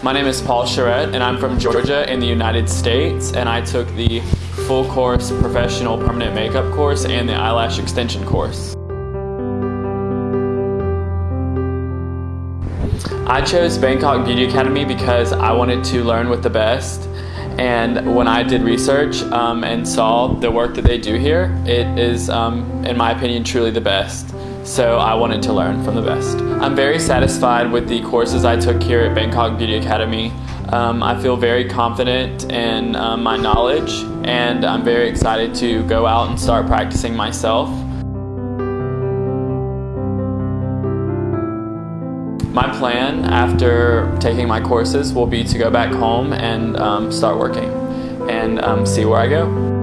My name is Paul Charette and I'm from Georgia in the United States and I took the full course professional permanent makeup course and the eyelash extension course. I chose Bangkok Beauty Academy because I wanted to learn with the best and when I did research um, and saw the work that they do here, it is, um, in my opinion, truly the best. So I wanted to learn from the best. I'm very satisfied with the courses I took here at Bangkok Beauty Academy. Um, I feel very confident in um, my knowledge and I'm very excited to go out and start practicing myself. My plan after taking my courses will be to go back home and um, start working and um, see where I go.